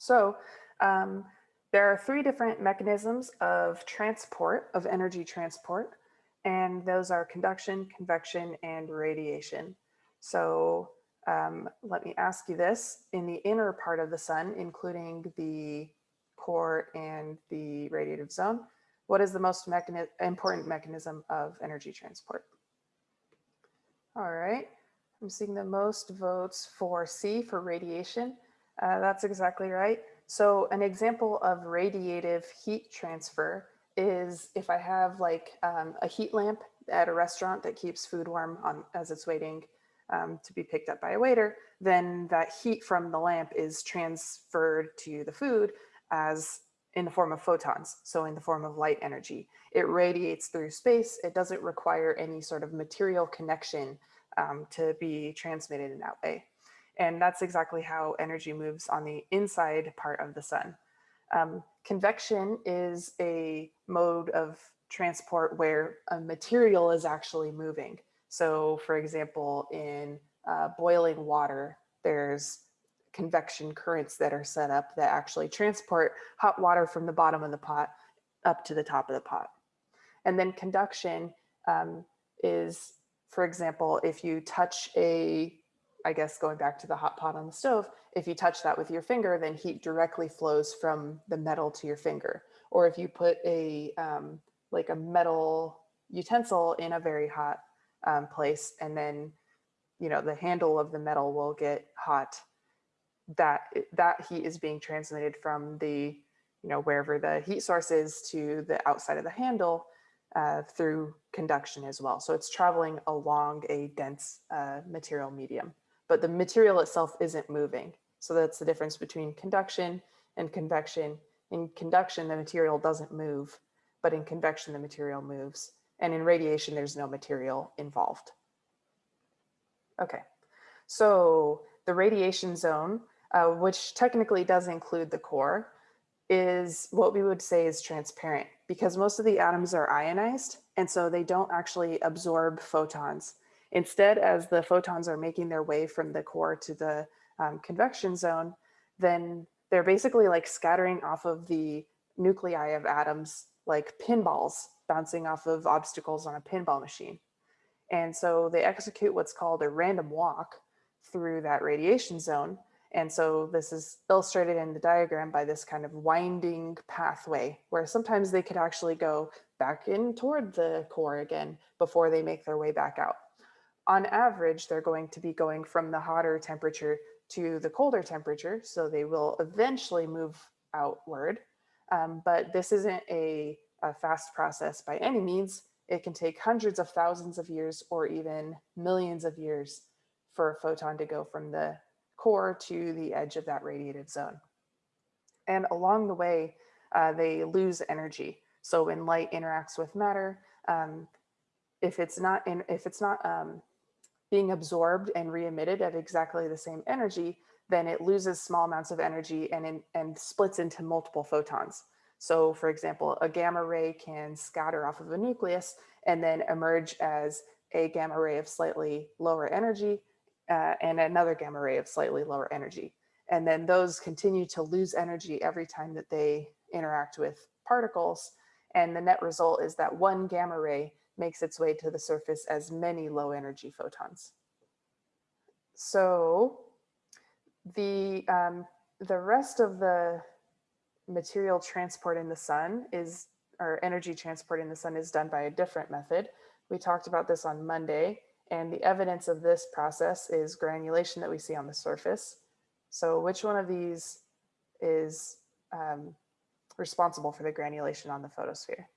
So um, there are three different mechanisms of transport, of energy transport, and those are conduction, convection, and radiation. So um, let me ask you this, in the inner part of the sun, including the core and the radiative zone, what is the most mechani important mechanism of energy transport? All right, I'm seeing the most votes for C for radiation. Uh, that's exactly right. So an example of radiative heat transfer is if I have like um, a heat lamp at a restaurant that keeps food warm on, as it's waiting um, to be picked up by a waiter, then that heat from the lamp is transferred to the food as in the form of photons, so in the form of light energy. It radiates through space. It doesn't require any sort of material connection um, to be transmitted in that way. And that's exactly how energy moves on the inside part of the sun. Um, convection is a mode of transport where a material is actually moving. So for example, in uh, boiling water, there's convection currents that are set up that actually transport hot water from the bottom of the pot up to the top of the pot. And then conduction um, is, for example, if you touch a I guess going back to the hot pot on the stove, if you touch that with your finger, then heat directly flows from the metal to your finger. Or if you put a um, like a metal utensil in a very hot um, place and then you know the handle of the metal will get hot, that that heat is being transmitted from the you know wherever the heat source is to the outside of the handle uh, through conduction as well. So it's traveling along a dense uh, material medium but the material itself isn't moving. So that's the difference between conduction and convection. In conduction, the material doesn't move, but in convection, the material moves. And in radiation, there's no material involved. Okay, so the radiation zone, uh, which technically does include the core, is what we would say is transparent because most of the atoms are ionized and so they don't actually absorb photons. Instead, as the photons are making their way from the core to the um, convection zone, then they're basically like scattering off of the nuclei of atoms like pinballs bouncing off of obstacles on a pinball machine. And so they execute what's called a random walk through that radiation zone. And so this is illustrated in the diagram by this kind of winding pathway where sometimes they could actually go back in toward the core again before they make their way back out on average, they're going to be going from the hotter temperature to the colder temperature. So they will eventually move outward. Um, but this isn't a, a fast process by any means. It can take hundreds of thousands of years or even millions of years for a photon to go from the core to the edge of that radiative zone. And along the way, uh, they lose energy. So when light interacts with matter, um, if it's not in, if it's not um, being absorbed and re-emitted at exactly the same energy, then it loses small amounts of energy and, in, and splits into multiple photons. So for example, a gamma ray can scatter off of a nucleus and then emerge as a gamma ray of slightly lower energy uh, and another gamma ray of slightly lower energy. And then those continue to lose energy every time that they interact with particles. And the net result is that one gamma ray makes its way to the surface as many low energy photons. So the, um, the rest of the material transport in the sun is, or energy transport in the sun is done by a different method. We talked about this on Monday, and the evidence of this process is granulation that we see on the surface. So which one of these is um, responsible for the granulation on the photosphere?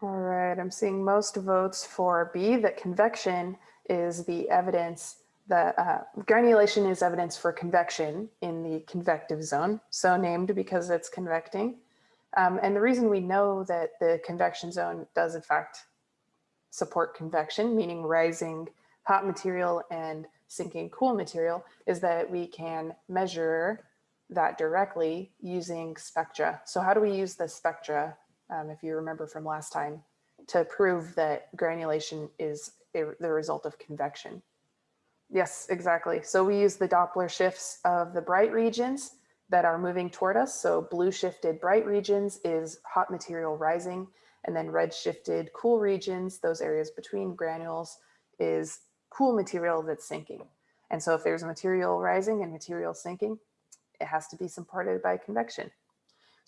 All right, I'm seeing most votes for B, that convection is the evidence that uh, granulation is evidence for convection in the convective zone, so named because it's convecting. Um, and the reason we know that the convection zone does in fact support convection, meaning rising hot material and sinking cool material, is that we can measure that directly using spectra. So how do we use the spectra um, if you remember from last time, to prove that granulation is a, the result of convection. Yes, exactly. So we use the Doppler shifts of the bright regions that are moving toward us. So blue shifted bright regions is hot material rising, and then red shifted cool regions, those areas between granules, is cool material that's sinking. And so if there's material rising and material sinking, it has to be supported by convection.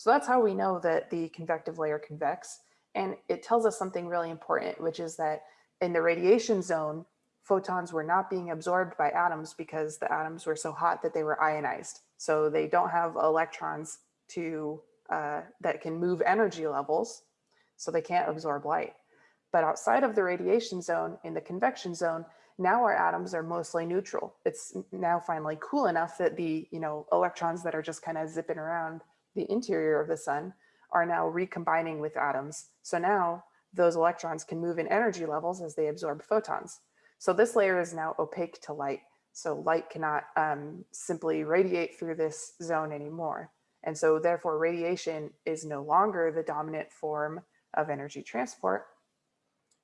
So that's how we know that the convective layer convects. And it tells us something really important, which is that in the radiation zone, photons were not being absorbed by atoms because the atoms were so hot that they were ionized. So they don't have electrons to uh, that can move energy levels, so they can't absorb light. But outside of the radiation zone, in the convection zone, now our atoms are mostly neutral. It's now finally cool enough that the you know electrons that are just kind of zipping around the interior of the sun are now recombining with atoms. So now those electrons can move in energy levels as they absorb photons. So this layer is now opaque to light. So light cannot um, simply radiate through this zone anymore. And so therefore radiation is no longer the dominant form of energy transport.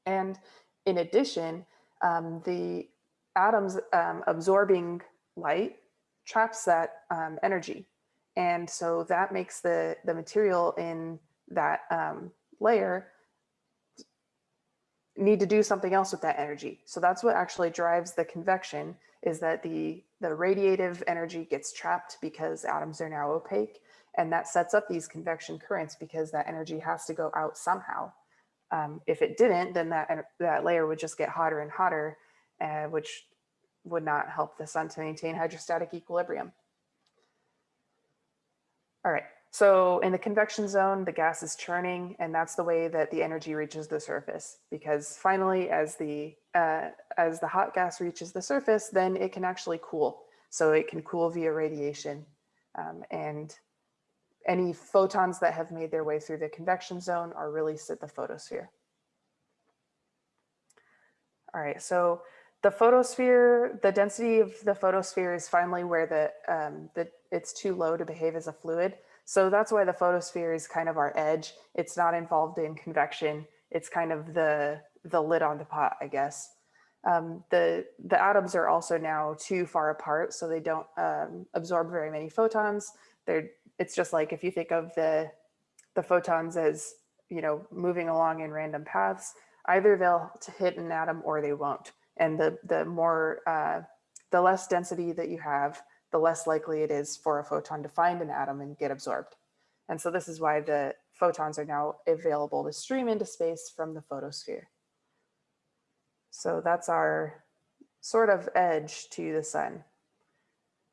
And in addition, um, the atoms um, absorbing light traps that um, energy. And so that makes the, the material in that um, layer need to do something else with that energy. So that's what actually drives the convection is that the, the radiative energy gets trapped because atoms are now opaque. And that sets up these convection currents because that energy has to go out somehow. Um, if it didn't, then that, that layer would just get hotter and hotter, uh, which would not help the sun to maintain hydrostatic equilibrium. All right, so in the convection zone, the gas is churning and that's the way that the energy reaches the surface because finally as the, uh, as the hot gas reaches the surface, then it can actually cool. So it can cool via radiation um, and any photons that have made their way through the convection zone are released at the photosphere. All right, so the photosphere, the density of the photosphere is finally where the, um, the it's too low to behave as a fluid. So that's why the photosphere is kind of our edge. It's not involved in convection. It's kind of the, the lid on the pot, I guess. Um, the, the atoms are also now too far apart, so they don't um, absorb very many photons. They're it's just like if you think of the the photons as you know moving along in random paths, either they'll hit an atom or they won't. And the the more uh, the less density that you have, the less likely it is for a photon to find an atom and get absorbed. And so this is why the photons are now available to stream into space from the photosphere. So that's our sort of edge to the sun.